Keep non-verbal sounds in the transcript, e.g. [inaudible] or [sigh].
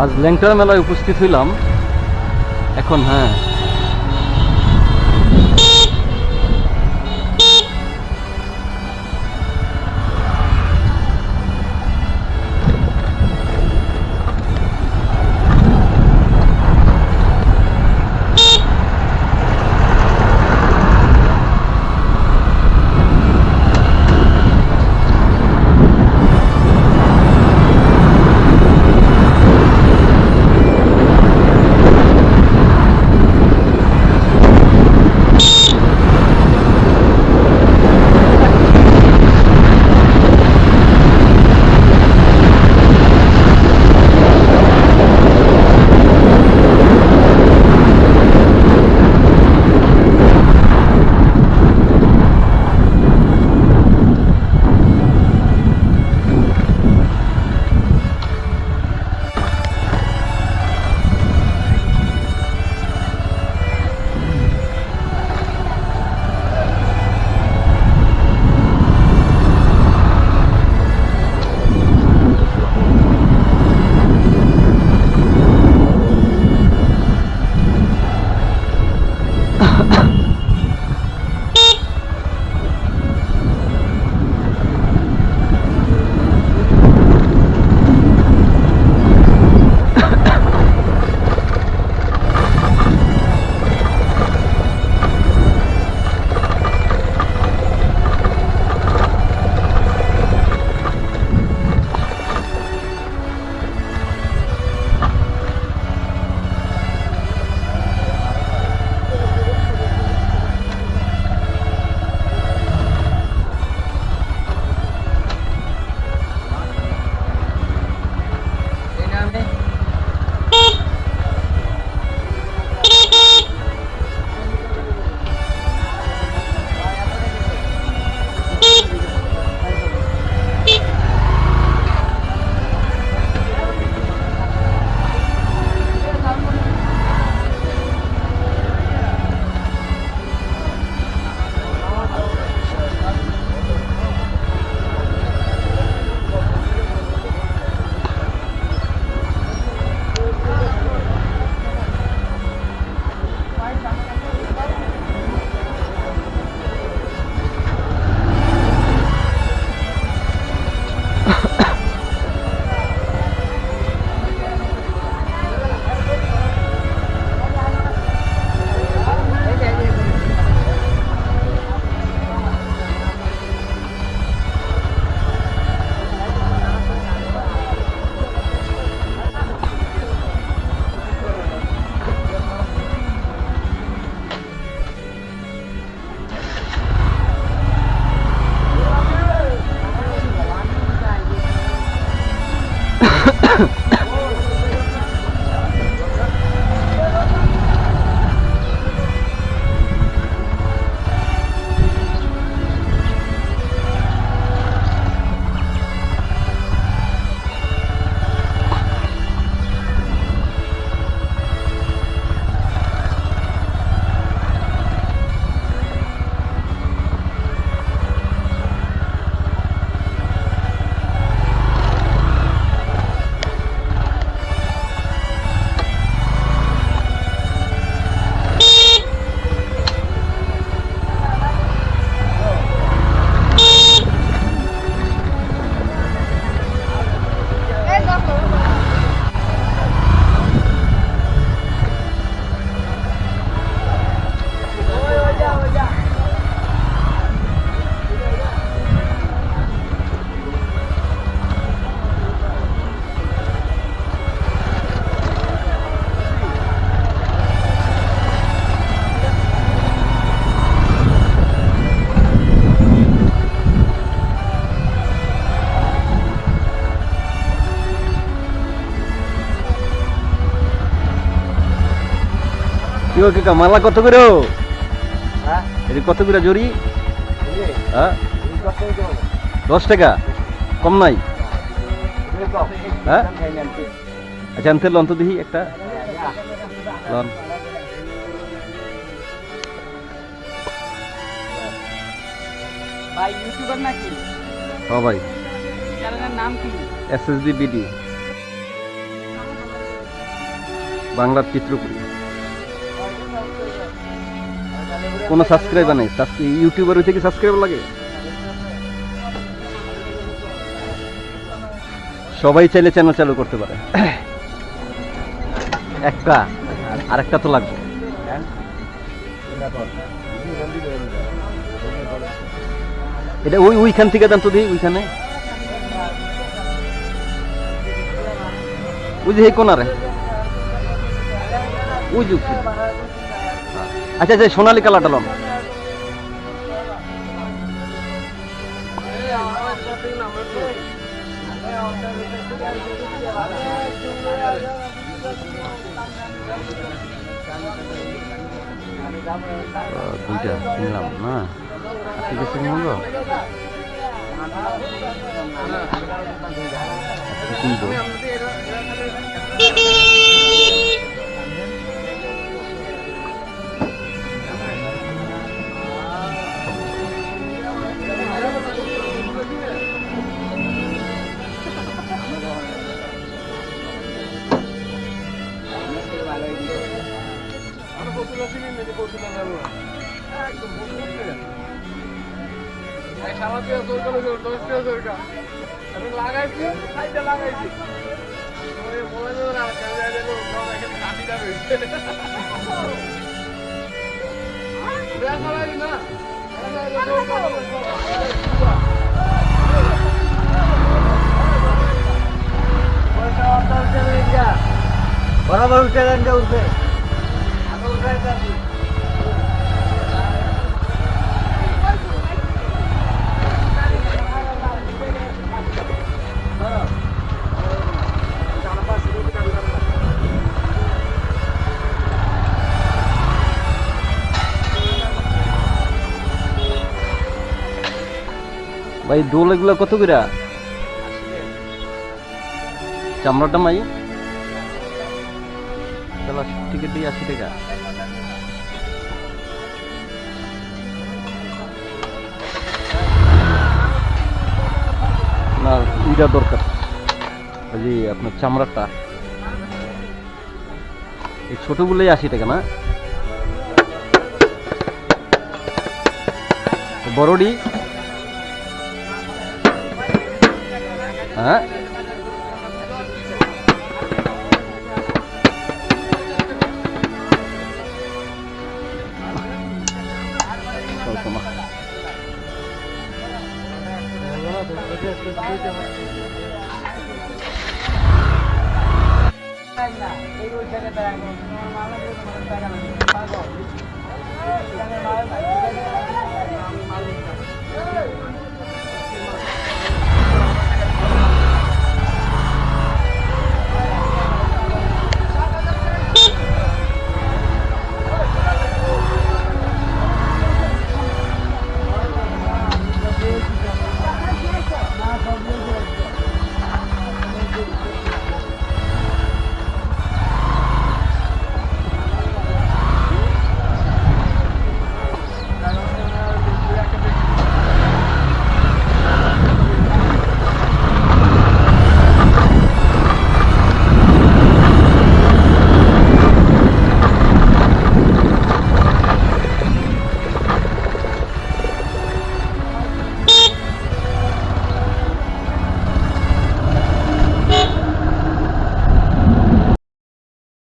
আজ ল্যাংটার মেলায় উপস্থিত হইলাম। এখন হ্যাঁ Yeah. [laughs] কি গো কাকা মালা কত করে হ্যাঁ এটি কত করে জড়ি হ্যাঁ। দশ টাকা কম নাই হ্যাঁ? আচ্ছা আনতে লন তো দেখি একটা লন ভাই ইউটিউবার নাকি হ ভাই চ্যানেলের নাম কি এস এস বি বিডি বাংলার চিত্রপুরী কোনো সাবস্ক্রাইবার নেই। ইউটিউবার হইতে কি সাবস্ক্রাইবার লাগে? সবাই চাইলে চ্যানেল চালু করতে পারে। একটা আর একটা তো লাগবে। এটা ওই ওইখান থেকে দেন তো দিই ওইখানে। ওই যে কোনারে। ওই যে। আচ্ছা আচ্ছা সোনালি কালারটা লন দুইটা কিনলাম না? ঠিক আছে কিনবো আজকে কিনবো লাগাইছি সাইডে লাগাইছি ওই মোবাইলে না ক্যামেরা দিল সব এখানে কাটিটা রইছে দেখা লাগে না বরাবর উঠে দেন ভাই, দোল এগুলো কত করে চামড়াটা মাই। তাহলে টিকিট দিয়ে আশি টাকা। না, ইটা দরকার। ওই আপনার চামড়াটা। এই ছোটগুলোই আশি টাকা, না? বড়ডি হ্যাঁ চলতো না।